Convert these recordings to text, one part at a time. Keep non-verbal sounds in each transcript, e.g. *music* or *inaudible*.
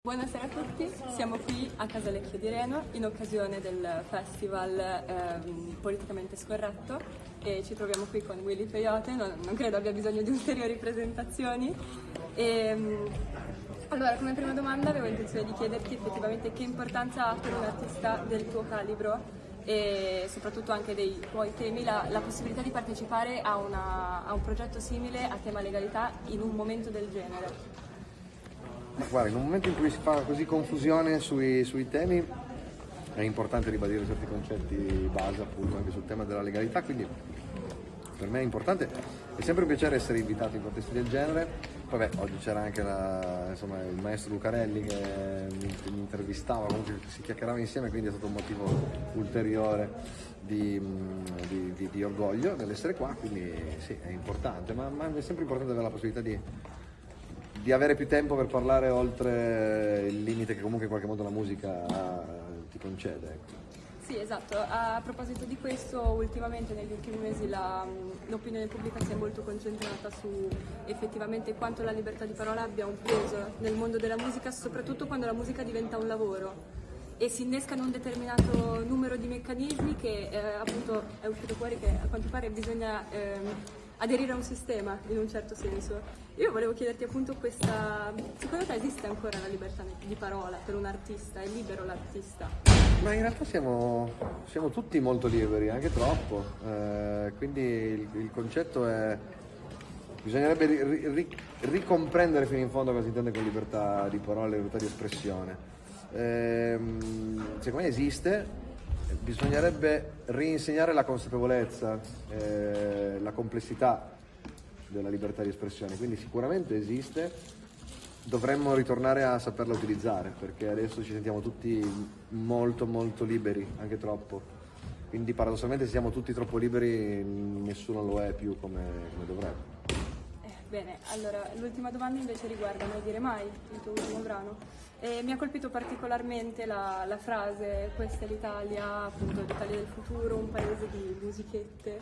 Buonasera a tutti, siamo qui a Casalecchio di Reno in occasione del festival ehm, politicamente scorretto e ci troviamo qui con Willy Peyote, non, non credo abbia bisogno di ulteriori presentazioni. E, ehm, allora, come prima domanda avevo intenzione di chiederti effettivamente che importanza ha per un artista del tuo calibro e soprattutto anche dei tuoi temi la, la possibilità di partecipare a, una, a un progetto simile a tema legalità in un momento del genere. Guarda, in un momento in cui si fa così confusione sui, sui temi è importante ribadire certi concetti base appunto anche sul tema della legalità, quindi per me è importante, è sempre un piacere essere invitato in contesti del genere, beh, oggi c'era anche la, insomma, il maestro Lucarelli che mi, intervistava, comunque si chiacchierava insieme, quindi è stato un motivo ulteriore di, di, di, di orgoglio nell'essere qua, quindi sì, è importante, ma, ma è sempre importante avere la possibilità di di avere più tempo per parlare oltre il limite che comunque in qualche modo la musica ti concede. Ecco. Sì, esatto. A proposito di questo, ultimamente negli ultimi mesi l'opinione pubblica si è molto concentrata su effettivamente quanto la libertà di parola abbia un peso nel mondo della musica, soprattutto quando la musica diventa un lavoro e si innescano un determinato numero di meccanismi che eh, appunto è uscito fuori che a quanto pare bisogna eh, aderire a un sistema in un certo senso. Io volevo chiederti appunto questa, secondo te esiste ancora la libertà di parola per un artista? È libero l'artista? Ma in realtà siamo, siamo tutti molto liberi, anche troppo, eh, quindi il, il, concetto è bisognerebbe ri, ri, ricomprendere fino in fondo cosa si intende con libertà di parola libertà di espressione. Eh, secondo me esiste, bisognerebbe rinsegnare la consapevolezza, eh, la complessità della libertà di espressione, quindi sicuramente esiste, dovremmo ritornare a saperla utilizzare perché adesso ci sentiamo tutti molto molto liberi, anche troppo. Quindi paradossalmente se siamo tutti troppo liberi nessuno lo è più come, come dovrebbe. Bene, allora l'ultima domanda invece riguarda Mai dire mai, il tuo ultimo brano. E mi ha colpito particolarmente la, la frase questa è l'Italia, appunto l'Italia del futuro, un paese di musichette,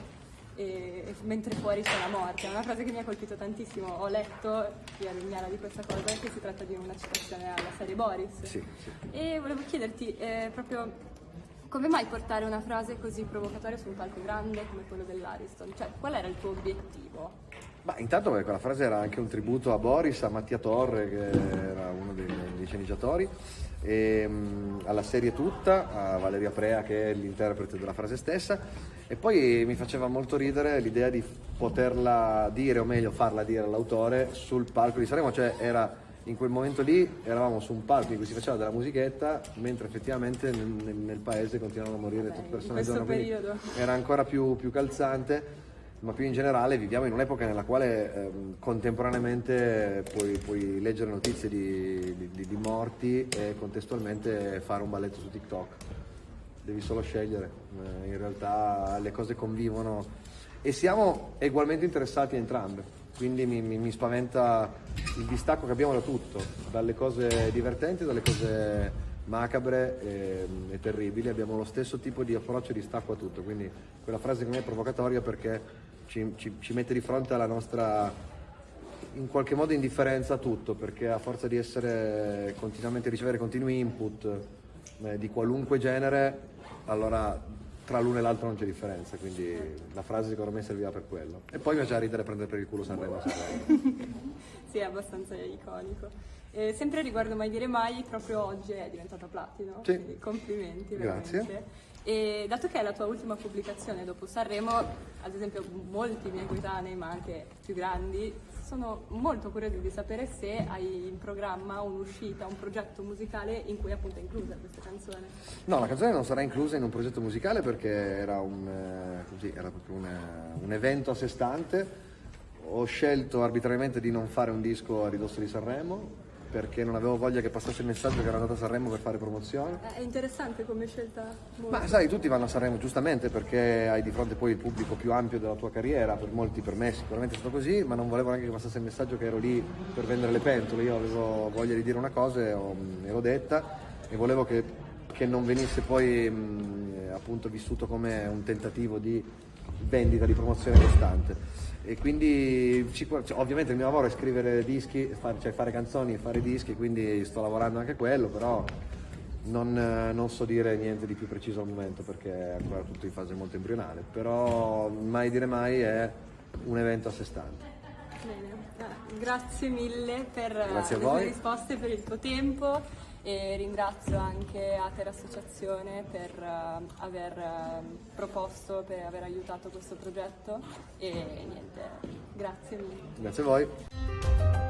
e, e mentre fuori c'è la morte. È una frase che mi ha colpito tantissimo. Ho letto via Vignala di questa cosa che si tratta di una citazione alla serie Boris. Sì, sì. E volevo chiederti eh, proprio come mai portare una frase così provocatoria su un palco grande come quello dell'Ariston? Cioè, qual era il tuo obiettivo? Ma intanto beh, quella frase era anche un tributo a Boris, a Mattia Torre che era uno dei, dei sceneggiatori, e, um, alla serie tutta, a Valeria Prea che è l'interprete della frase stessa e poi mi faceva molto ridere l'idea di poterla dire o meglio farla dire all'autore sul palco di Sanremo, cioè era in quel momento lì eravamo su un palco in cui si faceva della musichetta mentre effettivamente nel, nel paese continuavano a morire tutte persone giorno, era ancora più, più calzante. Ma più in generale viviamo in un'epoca nella quale ehm, contemporaneamente puoi, puoi, leggere notizie di, di, di, morti e contestualmente fare un balletto su TikTok. Devi solo scegliere, eh, in realtà le cose convivono. E siamo ugualmente interessati a entrambe, quindi mi, mi, mi spaventa il distacco che abbiamo da tutto, dalle cose divertenti, dalle cose macabre e, e, terribili, abbiamo lo stesso tipo di approccio e di stacco a tutto, quindi quella frase che mi è provocatoria perché ci, ci, ci, mette di fronte alla nostra in qualche modo indifferenza a tutto, perché a forza di essere continuamente ricevere continui input eh, di qualunque genere, allora tra l'uno e l'altro non c'è differenza, quindi la frase secondo me serviva per quello. E poi mi piace ridere prendere per il culo Sanremo. *laughs* sì, è abbastanza iconico. Eh, sempre riguardo Mai Dire Mai, proprio oggi è diventato platino, sì. quindi complimenti veramente. Grazie. E dato che è la tua ultima pubblicazione dopo Sanremo, ad esempio molti miei coetanei, ma anche più grandi, sono molto curiosi di sapere se hai in programma un'uscita, un progetto musicale in cui appunto è inclusa questa canzone. No, la canzone non sarà inclusa in un progetto musicale perché era, un, eh, così, era proprio un, un evento a sé stante. Ho scelto arbitrariamente di non fare un disco a ridosso di Sanremo, perché non avevo voglia che passasse il messaggio che ero andato a Sanremo per fare promozione. È interessante come scelta. Molto. Ma sai, tutti vanno a Sanremo giustamente perché hai di fronte poi il pubblico più ampio della tua carriera, per molti per me sicuramente è stato così, ma non volevo neanche che passasse il messaggio che ero lì per vendere le pentole, io avevo voglia di dire una cosa e, e l'ho detta e volevo che, che non venisse poi mh, appunto vissuto come un tentativo di vendita, di promozione costante. E quindi cioè, ovviamente il mio lavoro è scrivere dischi, fare, cioè fare canzoni, fare dischi, quindi sto lavorando anche a quello, però non, non, so dire niente di più preciso al momento perché è ancora tutto in fase molto embrionale, però mai dire mai è un evento a sé stante. Bene, grazie mille per grazie le tue risposte, per il tuo tempo e ringrazio anche Ater Associazione per uh, aver uh, proposto, per aver aiutato questo progetto e niente, grazie mille. Grazie a voi.